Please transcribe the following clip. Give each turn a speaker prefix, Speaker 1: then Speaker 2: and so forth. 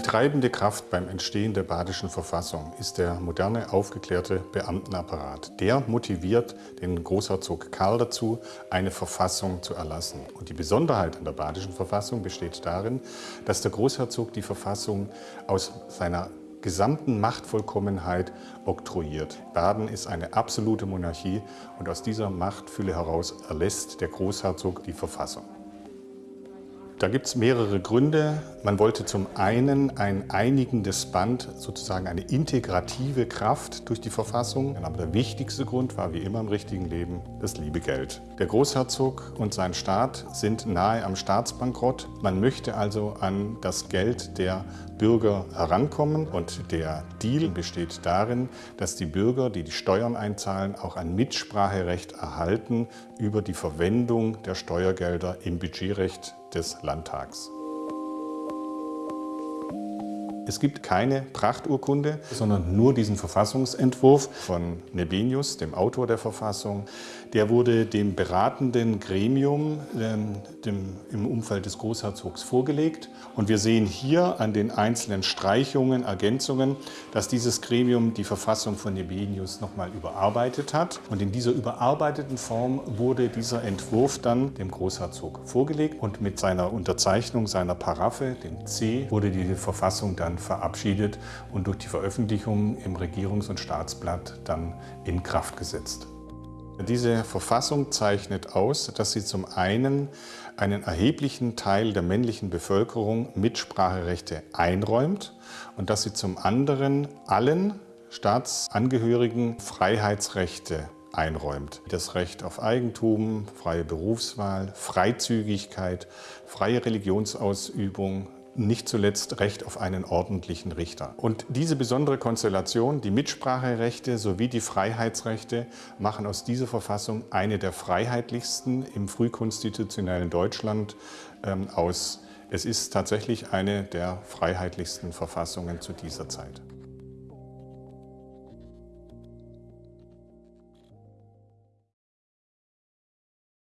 Speaker 1: treibende Kraft beim Entstehen der Badischen Verfassung ist der moderne, aufgeklärte Beamtenapparat. Der motiviert den Großherzog Karl dazu, eine Verfassung zu erlassen. Und die Besonderheit an der Badischen Verfassung besteht darin, dass der Großherzog die Verfassung aus seiner gesamten Machtvollkommenheit oktroyiert. Baden ist eine absolute Monarchie und aus dieser Machtfülle heraus erlässt der Großherzog die Verfassung. Da gibt es mehrere Gründe. Man wollte zum einen ein einigendes Band, sozusagen eine integrative Kraft durch die Verfassung. Aber der wichtigste Grund war wie immer im richtigen Leben das liebe Geld. Der Großherzog und sein Staat sind nahe am Staatsbankrott. Man möchte also an das Geld der Bürger herankommen und der Deal besteht darin, dass die Bürger, die die Steuern einzahlen, auch ein Mitspracherecht erhalten über die Verwendung der Steuergelder im Budgetrecht des Landtags. Es gibt keine Prachturkunde, sondern nur diesen Verfassungsentwurf von Nebenius, dem Autor der Verfassung. Der wurde dem beratenden Gremium ähm, dem, im Umfeld des Großherzogs vorgelegt. Und wir sehen hier an den einzelnen Streichungen, Ergänzungen, dass dieses Gremium die Verfassung von Nebenius nochmal überarbeitet hat. Und in dieser überarbeiteten Form wurde dieser Entwurf dann dem Großherzog vorgelegt. Und mit seiner Unterzeichnung seiner Paraffe, dem C, wurde die Verfassung dann verabschiedet und durch die Veröffentlichung im Regierungs- und Staatsblatt dann in Kraft gesetzt. Diese Verfassung zeichnet aus, dass sie zum einen einen erheblichen Teil der männlichen Bevölkerung Mitspracherechte einräumt und dass sie zum anderen allen Staatsangehörigen Freiheitsrechte einräumt. Das Recht auf Eigentum, freie Berufswahl, Freizügigkeit, freie Religionsausübung, nicht zuletzt Recht auf einen ordentlichen Richter. Und diese besondere Konstellation, die Mitspracherechte sowie die Freiheitsrechte, machen aus dieser Verfassung eine der freiheitlichsten im frühkonstitutionellen Deutschland ähm, aus. Es ist tatsächlich eine der freiheitlichsten Verfassungen zu dieser Zeit.